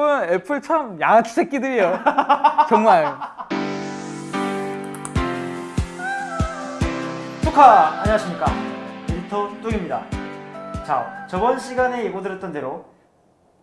보면 애플 참 양아치 새끼들이에요. 정말. 축하! 안녕하십니까 에디터 뚱입니다 자 저번 시간에 예고드렸던 대로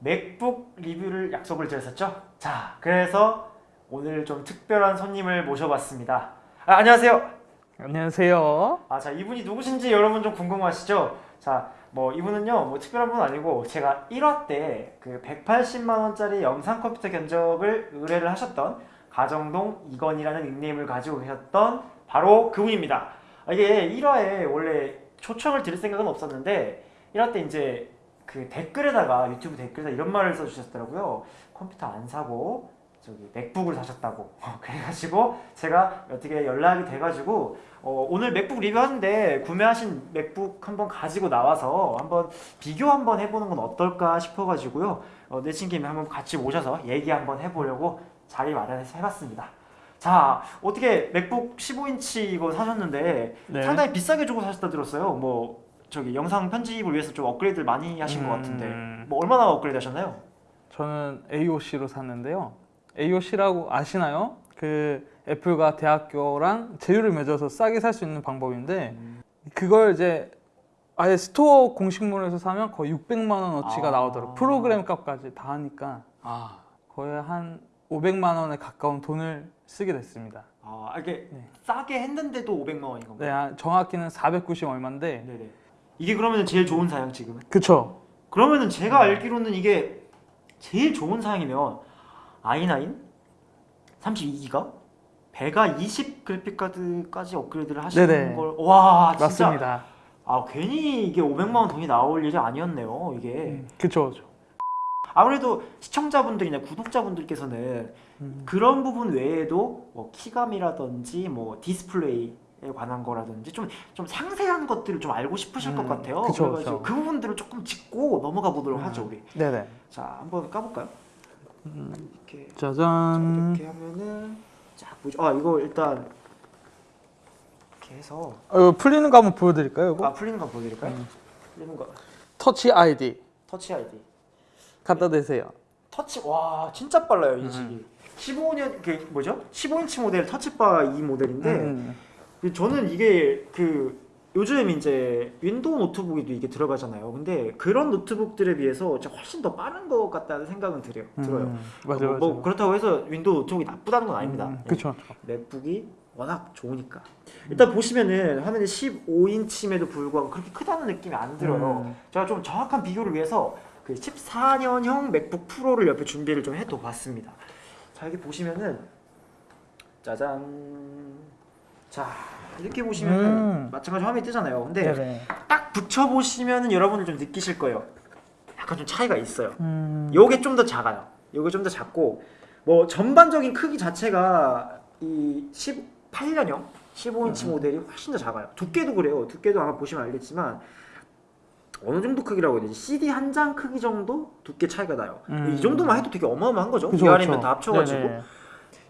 맥북 리뷰를 약속을 드렸었죠 자 그래서 오늘 좀 특별한 손님을 모셔봤습니다 아, 안녕하세요 안녕하세요. 아, 자 이분이 누구신지 여러분 좀 궁금하시죠 자 뭐 이분은요 뭐 특별한 분 아니고 제가 1화 때 그 180만 원짜리 영상 컴퓨터 견적을 의뢰를 하셨던 가정동 이건이라는 닉네임을 가지고 계셨던 바로 그분입니다 아, 이게 1화에 원래 초청을 드릴 생각은 없었는데 1화 때 이제 그 댓글에다가 유튜브 댓글에다 이런 말을 써주셨더라고요. 컴퓨터 안 사고 저기 맥북을 사셨다고. 그래가지고 제가 어떻게 연락이 돼가지고 어, 오늘 맥북 리뷰하는데 구매하신 맥북 한번 가지고 나와서 한번 비교 한번 해보는 건 어떨까 싶어가지고요. 어, 내친 김에 한번 같이 모셔서 얘기 한번 해보려고 자리 마련해서 해봤습니다. 자 어떻게 맥북 15인치 이거 사셨는데 네. 상당히 비싸게 주고 사셨다 들었어요. 뭐 저기 영상 편집을 위해서 좀 업그레이드를 많이 하신 것 같은데 음. 뭐 얼마나 업그레이드 하셨나요? 저는 AOC로 샀는데요. AOC라고 아시나요? 그 애플과 대학교랑 제휴를 맺어서 싸게 살 수 있는 방법인데 그걸 이제 아예 store 공식몰에서 사면 거의 600만 원어치가 아. 나오더라고요. 프로그램 값까지 다 하니까 아, 거의 한 500만 원에 가까운 돈을 쓰게 됐습니다. 아 이게 네. 싸게 했는데도 500만 원인 건가요? 네, 아, 정확히는 490 얼마인데 네네. 이게 그러면 제일 좋은 사양 지금은? 그쵸? 그러면은 제가 알기로는 이게 제일 좋은 사양이면 i9 32기가 베가 20 그래픽 카드까지 업그레이드를 하시는 네네. 걸 와 진짜 맞습니다. 아 괜히 이게 500만 원 돈이 나올 일이 아니었네요 이게 음, 그쵸, 그쵸. 아무래도 시청자분들이나 구독자분들께서는 음. 그런 부분 외에도 뭐 키감이라든지 뭐 디스플레이에 관한 거라든지 좀, 좀 상세한 것들을 좀 알고 싶으실 것 음, 같아요. 그쵸, 그래가지고 그쵸. 그 부분들을 조금 짚고 넘어가 보도록 음. 하죠 우리. 네네. 자 한번 까볼까요? 음, 이렇게 짜잔. 이렇게 하면은 자 보죠. 아 이거 일단 이렇게 해서 어, 풀리는 거 한번 보여드릴까요? 이거? 아 풀리는 거 보여드릴까요? 음. 풀리는 거 Touch ID Touch ID. 갖다 대세요. 터치 와 진짜 빨라요 음. 인식이. 15년 그 뭐죠? 15인치 모델 Touch Bar 이 모델인데 음. 근데 저는 이게 그 요즘 이제 윈도우 노트북에도 이게 들어가잖아요. 근데 그런 노트북들에 비해서 훨씬 더 빠른 것 같다는 생각은 들어요. 들어요. 음, 맞아요, 뭐, 맞아요. 뭐 그렇다고 해서 윈도우 노트북이 나쁘다는 건 아닙니다. 음, 예. 그쵸. 맥북이 워낙 좋으니까. 일단 보시면은 화면이 15인치임에도 불구하고 그렇게 크다는 느낌이 안 들어요. 음. 제가 좀 정확한 비교를 위해서 그 14년형 맥북 프로를 옆에 준비를 좀 해도 봤습니다. 자 여기 보시면은 짜잔. 자 이렇게 보시면은 음. 마찬가지 화면이 뜨잖아요. 근데 네네. 딱 붙여 보시면은 여러분들 좀 느끼실 거예요. 약간 좀 차이가 있어요. 음. 요게 좀 더 작아요. 요게 좀 더 작고 뭐 전반적인 크기 자체가 이 18년형 15인치 음. 모델이 훨씬 더 작아요. 두께도 그래요. 두께도 아마 보시면 알겠지만 어느 정도 크기라고 해야 되지? CD 한 장 크기 정도 두께 차이가 나요. 음. 이 정도만 해도 되게 어마어마한 거죠. 그쵸, 위아래면. 다 합쳐가지고 네네.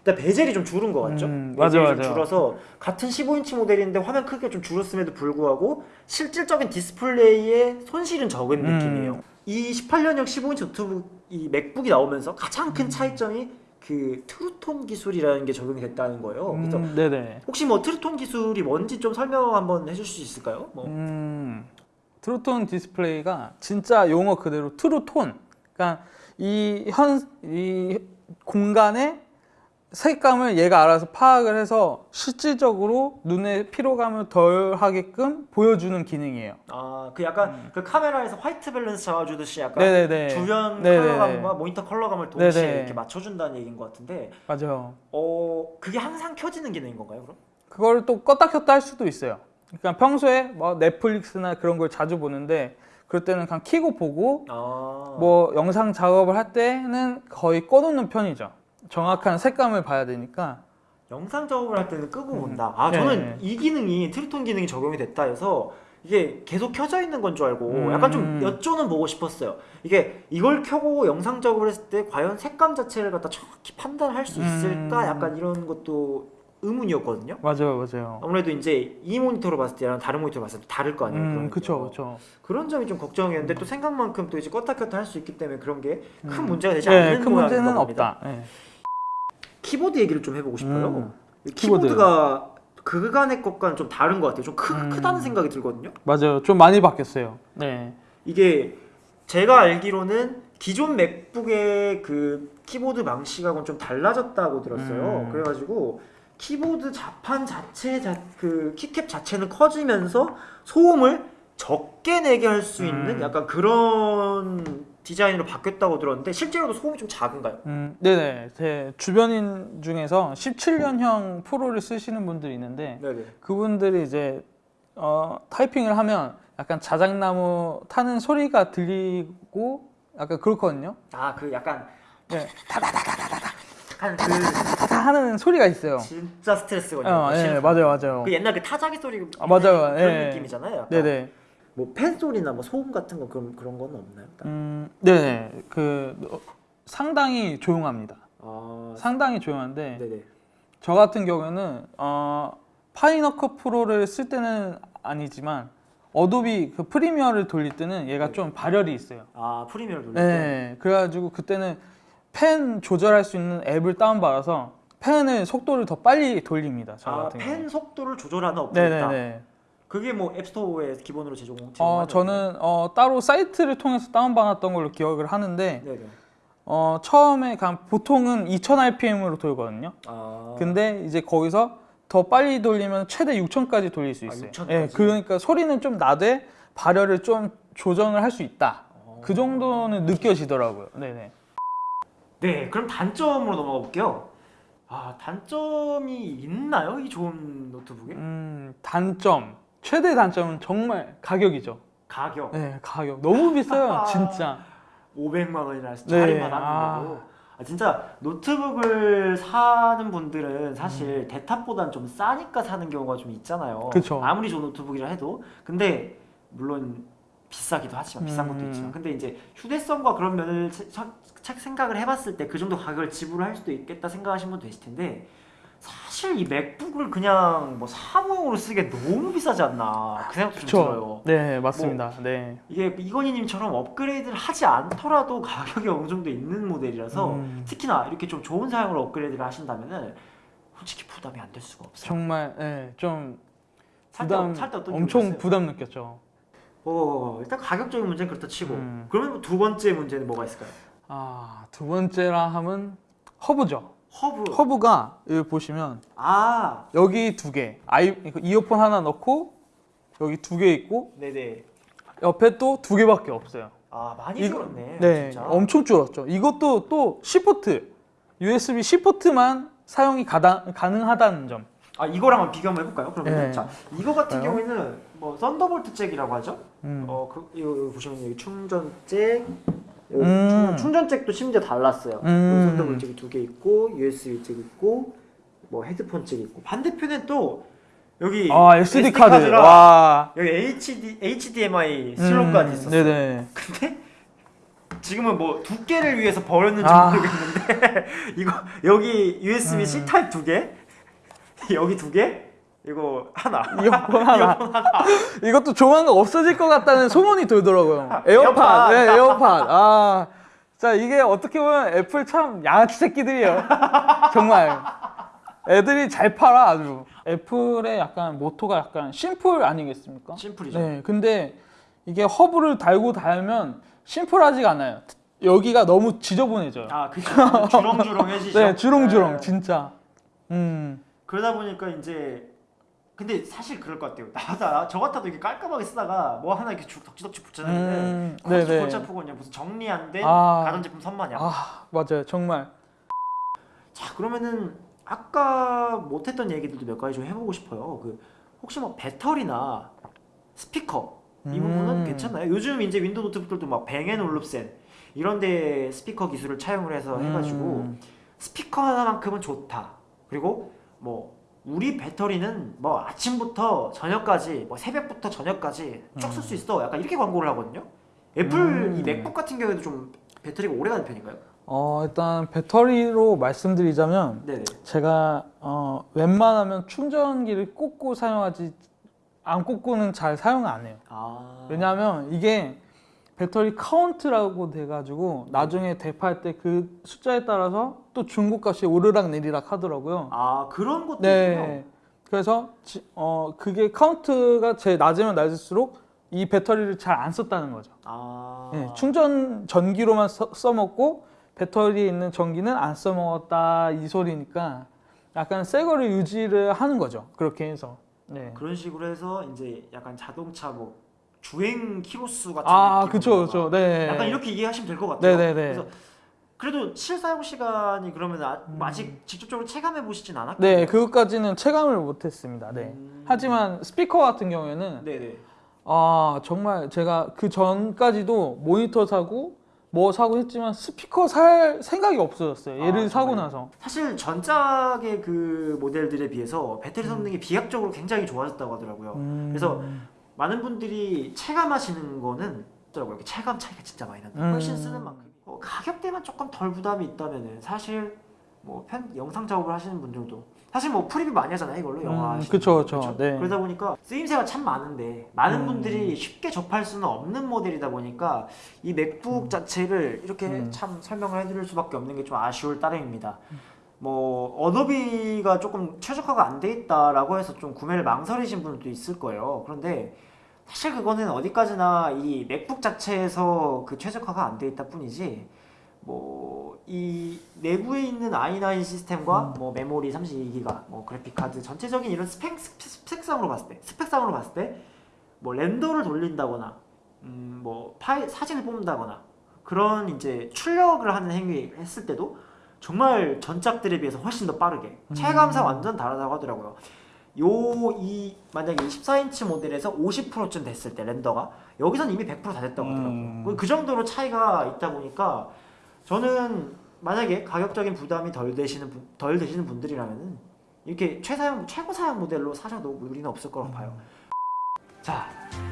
일단 bezel이 좀 줄은 것 같죠? 음, 맞아, bezel이 좀 맞아. 줄어서 같은 15인치 모델인데 화면 크기가 좀 줄었음에도 불구하고 실질적인 디스플레이에 손실은 적은 음. 느낌이에요. 이 18년형 15인치 노트북 이 맥북이 나오면서 가장 음. 큰 차이점이 그 True Tone 기술이라는 게 적용이 됐다는 거예요. 그래서 음, 네네. 혹시 뭐 True Tone 기술이 뭔지 좀 설명 한번 해줄 수 있을까요? 뭐 음, True Tone 디스플레이가 진짜 용어 그대로 True Tone. 그러니까 이 현 이 공간의 색감을 얘가 알아서 파악을 해서 실질적으로 눈의 피로감을 덜 하게끔 보여주는 기능이에요. 아, 그 약간 그 카메라에서 white balance 잡아주듯이 약간 음. 네네네. 주변 네네네. 컬러감과 모니터 컬러감을 동시에 네네. 이렇게 맞춰준다는 얘기인 것 같은데 맞아요. 어 그게 항상 켜지는 기능인 건가요, 그럼? 그걸 또 껐다 켰다 할 수도 있어요. 그러니까 평소에 뭐 넷플릭스나 그런 걸 자주 보는데 그럴 때는 그냥 키고 보고 아, 뭐 영상 작업을 할 때는 거의 꺼놓는 편이죠. 정확한 색감을 봐야 되니까. 영상 작업을 할 때는 끄고 음. 본다. 아, 네. 저는 이 기능이 트루톤 기능이 적용이 됐다 해서 이게 계속 켜져 있는 건 줄 알고 음. 약간 좀 여쭤는 보고 싶었어요. 이게 이걸 켜고 영상 작업을 했을 때 과연 색감 자체를 갖다 정확히 판단할 수 있을까? 음. 약간 이런 것도 의문이었거든요. 맞아요, 맞아요. 아무래도 이제 이 모니터로 봤을 때랑 다른 모니터로 봤을 때 다를 거 아니에요. 음. 그쵸, 그쵸. 그런 점이 좀 걱정이었는데 또 생각만큼 또 이제 껐다 켰다 할 수 있기 때문에 그런 게큰 음. 문제가 되지 네, 않는 큰 문제는 겁니다. 없다. 네. 키보드 얘기를 좀 해보고 싶어요. 음, 키보드. 키보드가 그간의 것과는 좀 다른 것 같아요. 좀 크, 음. 크다는 생각이 들거든요. 맞아요. 좀 많이 바뀌었어요. 네. 이게 제가 알기로는 기존 맥북의 그 키보드 방식하고는 좀 달라졌다고 들었어요. 음. 그래가지고 키보드 자판 자체 자, 그 키캡 자체는 커지면서 소음을 적게 내게 할 수 있는 음. 약간 그런 디자인으로 바뀌었다고 들었는데 실제로도 소음이 좀 작은가요? 음, 네네. 제 주변인 중에서 17년형 프로를 쓰시는 분들이 있는데 네네. 그분들이 이제 어, 타이핑을 하면 약간 자작나무 타는 소리가 들리고 약간 그렇거든요. 아 그 약간 네. 그 타타 하는 소리가 있어요. 진짜 스트레스거든요. 어, 예, 싫은 맞아요, 맞아요. 그 옛날 그 타자기 소리 아, 맞아요. 그런 예. 느낌이잖아요. 약간. 네네. 뭐 팬 소리나 뭐 소음 같은 거 그런 그런 건 없나요? 음, 네네. 그 어, 상당히 조용합니다. 아, 상당히 조용한데 네네. 저 같은 경우에는 어, Final Cut Pro를 쓸 때는 아니지만 어도비 그 Premiere를 돌릴 때는 얘가 네. 좀 발열이 있어요. 아 프리미어를 돌릴 때. 네, 그래가지고 그때는 펜 조절할 수 있는 앱을 다운받아서 펜을 속도를 더 빨리 돌립니다. 저 아, 같은 경우. 펜 속도를 조절하는 어플이. 네네네. 그게 뭐 앱스토어에 기본으로 제공 어. 저는 어, 따로 사이트를 통해서 다운받았던 걸로 기억을 하는데 네네. 어, 처음에 간 보통은 2000rpm으로 돌거든요. 아 근데 이제 거기서 더 빨리 돌리면 최대 6000까지 돌릴 수 아, 있어요. 6000 예? 그러니까 소리는 좀 나되 발열을 좀 조정을 할 수 있다. 어. 그 정도는 느껴지더라고요. 네네. 네, 그럼 단점으로 넘어가 볼게요. 아 단점이 있나요? 이 좋은 노트북에? 음, 단점. 최대 단점은 정말 가격이죠. 가격 네, 가격 너무 비싸요, 진짜. 500만 원이나 네, 할인만 아. 하는데도 아, 진짜 노트북을 사는 분들은 음. 사실 데탑보단 좀 싸니까 사는 경우가 좀 있잖아요. 그쵸. 아무리 좋은 노트북이라 해도 근데 물론 비싸기도 하지만 비싼 것도 음. 있지만 근데 이제 휴대성과 그런 면을 차- 생각을 해봤을 때 그 정도 가격을 지불할 수도 있겠다 생각하시는 분도 계실 텐데 사실 이 맥북을 그냥 뭐 사무용으로 쓰기에 너무 비싸지 않나 그 생각도 좀 들어요. 네, 맞습니다. 네. 이게 이건희님처럼 업그레이드를 하지 않더라도 가격이 어느 정도 있는 모델이라서 음, 특히나 이렇게 좀 좋은 사양으로 업그레이드를 하신다면은 솔직히 부담이 안 될 수가 없어요. 정말 네, 좀 살때 부담 살때 어떤 엄청? 부담 느꼈죠. 어, 일단 가격적인 문제는 그렇다 치고 음. 그러면 두 번째 문제는 뭐가 있을까요? 아, 두 번째라 하면 허브죠. 허브. 허브가 여기 보시면 아, 여기 두 개, 아이 이어폰 하나 넣고 여기 두 개 있고 네네. 옆에 또 두 개밖에 없어요. 아 많이 이거- 줄었네. 네, 진짜. 엄청 줄었죠. 이것도 또 C 포트, USB C 포트만 사용이 가다, 가능하다는 점. 아 이거랑 비교 한번 해볼까요? 그러면 네. 자 이거 같은 그래요? 경우에는 뭐 Thunderbolt 잭이라고 하죠. 음. 어, 그, 이거, 이거 보시면 여기 충전 잭, 음. 충- 충전 잭도 심지어 달랐어요. 음. Thunderbolt 잭이 두 개 있고, USB 잭 있고, 뭐 헤드폰 잭 있고. 반대편에 또 여기 아 SD 카드. 와. 여기 HD, HDMI 슬롯까지 음, 있었어. 네네. 근데 지금은 뭐 두께를 위해서 버렸는지 아. 모르겠는데 이거 여기 USB C 음. 타입 두 개, 여기 두 개, 이거 하나. 이어폰 하나. 이것도 조만간 없어질 것 같다는 소문이 돌더라고요. 에어팟. 에어팟. 네, 에어팟. 아. 자, 이게 어떻게 보면 애플 참 양아치 새끼들이에요. 정말. 애들이 잘 팔아, 아주. 애플의 약간 모토가 약간 심플 아니겠습니까? 심플이죠. 네. 근데 이게 허브를 달고 달면 심플하지가 않아요. 여기가 너무 지저분해져요. 아, 그죠. 주렁주렁해지죠. 네, 주렁주렁, 네. 진짜. 음. 그러다 보니까 이제 근데 사실 그럴 것 같아요. 나다 저 같아도 이렇게 깔끔하게 쓰다가 뭐 하나 이렇게 쭉 덕지덕지 붙여놨는데 네네. 골치 아프고 그냥 무슨 정리 안된 아. 가전제품 선마냥. 아, 맞아요. 정말. 자 그러면은 아까 못했던 얘기들도 몇 가지 좀 해보고 싶어요. 그 혹시 뭐 배터리나 스피커 이 부분은 음. 괜찮나요? 요즘 이제 윈도우 노트북들도 막 뱅앤올룹슨 이런데 스피커 기술을 차용을 해서 해가지고 음. 스피커 하나만큼은 좋다. 그리고 뭐 우리 배터리는 뭐 아침부터 저녁까지 뭐 새벽부터 저녁까지 쭉 쓸 수 있어. 약간 이렇게 광고를 하거든요. 애플 음. 이 맥북 같은 경우에도 좀 배터리가 오래 가는 편인가요? 어, 일단 배터리로 말씀드리자면 네네. 제가 어, 웬만하면 충전기를 꽂고 사용하지 안 꽂고는 잘 사용 안 해요. 아. 왜냐하면 이게 배터리 카운트라고 돼가지고 나중에 되팔 때 그 숫자에 따라서 또 중고값이 오르락 내리락 하더라고요. 아 그런 것도 있군요. 네. 그래서 지- 어 그게 카운트가 제일 낮으면 낮을수록 이 배터리를 잘 안 썼다는 거죠. 아. 네, 충전 전기로만 써, 써먹고 배터리에 있는 전기는 안 써먹었다 이 소리니까 약간 새 거를 유지를 하는 거죠. 그렇게 해서. 네. 그런 식으로 해서 이제 약간 자동차 뭐 주행 키로수 같은 아, 느낌 그쵸, 그쵸. 네. 약간 이렇게 이해하시면 될 것 같아요. 네네네. 그래서 그래도 실사용 시간이 그러면 아, 음. 아직 직접적으로 체감해 보시진 않았고. 네, 그것까지는 체감을 못했습니다. 네. 음. 하지만 스피커 같은 경우에는 네네. 아 정말 제가 그 전까지도 모니터 사고 뭐 사고 했지만 스피커 살 생각이 없어졌어요. 얘를 아, 사고? 나서. 사실 전작의 그 모델들에 비해서 배터리 음. 성능이 비약적으로 굉장히 좋아졌다고 하더라고요. 그래서 많은 분들이 체감하시는 거는 있더라고요. 체감 차이가 진짜 많이 난다. 음. 훨씬 쓰는 만큼. 어, 가격대만 조금 덜 부담이 있다면은 사실 뭐 편, 영상 작업을 하시는 분들도 사실 뭐 프리뷰 많이 하잖아요 이걸로 영화 음, 그쵸, 그쵸. 네. 그러다 보니까 쓰임새가 참 많은데 많은 음. 분들이 쉽게 접할 수는 없는 모델이다 보니까 이 맥북 자체를 이렇게 음. 참 설명을 해드릴 수밖에 없는 게 좀 아쉬울 따름입니다. 뭐 어도비가 조금 최적화가 안 돼 있다라고 해서 좀 구매를 망설이신 분들도 있을 거예요. 그런데 사실 그거는 어디까지나 이 맥북 자체에서 그 최적화가 안 돼 있다 뿐이지 뭐 이 내부에 있는 i9 시스템과 뭐 메모리 32기가 뭐 그래픽 카드 전체적인 이런 스펙 스펙- 스펙상으로 봤을 때 스펙상으로 봤을 때 뭐 렌더를 돌린다거나 음뭐 파일 사진을 뽑는다거나 그런 이제 출력을 하는 행위 했을 때도 정말 전작들에 비해서 훨씬 더 빠르게 체감상 완전 다르다고 하더라고요. 요 이 만약에 14인치 모델에서 50%쯤 됐을 때 렌더가 여기선 이미 100%다 됐다고 하더라고요. 음. 그- 그 정도로 차이가 있다 보니까 저는 만약에 가격적인 부담이 덜 되시는 분- 덜 되시는 분들이라면은 이렇게 최사용 최고 사양 모델로 사셔도 무리는 없을 거라고 봐요. 자,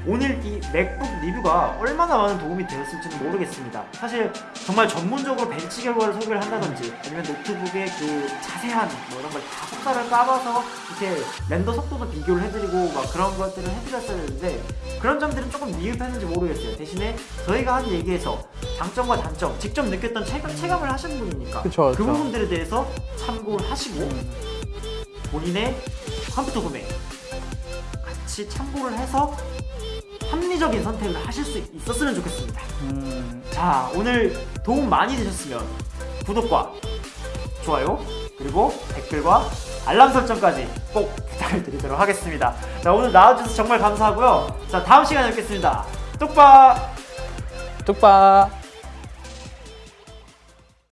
오늘 이 맥북 리뷰가 얼마나 많은 도움이 되었을지는 모르겠습니다. 사실 정말 전문적으로 벤치 결과를 소개를 한다든지 아니면 노트북의 그 자세한 뭐 이런 걸 다 속살을 까봐서 이렇게 렌더 속도도 비교를 해드리고 막 그런 것들을 해드렸어야 되는데 그런 점들은 조금 미흡했는지 모르겠어요. 대신에 저희가 한 얘기에서 장점과 단점 직접 느꼈던 체감, 체감을 하신 분이니까 그쵸, 그 그쵸. 부분들에 대해서 참고를 하시고 본인의 컴퓨터 구매 같이 참고를 해서 합리적인 선택을 하실 수 있었으면 좋겠습니다. 음, 자, 오늘 도움 많이 되셨으면 구독과 좋아요 그리고 댓글과 알람 설정까지 꼭 부탁을 드리도록 하겠습니다. 자, 오늘 나와주셔서 정말 감사하고요. 자, 다음 시간에 뵙겠습니다. 뚝박! 뚝박.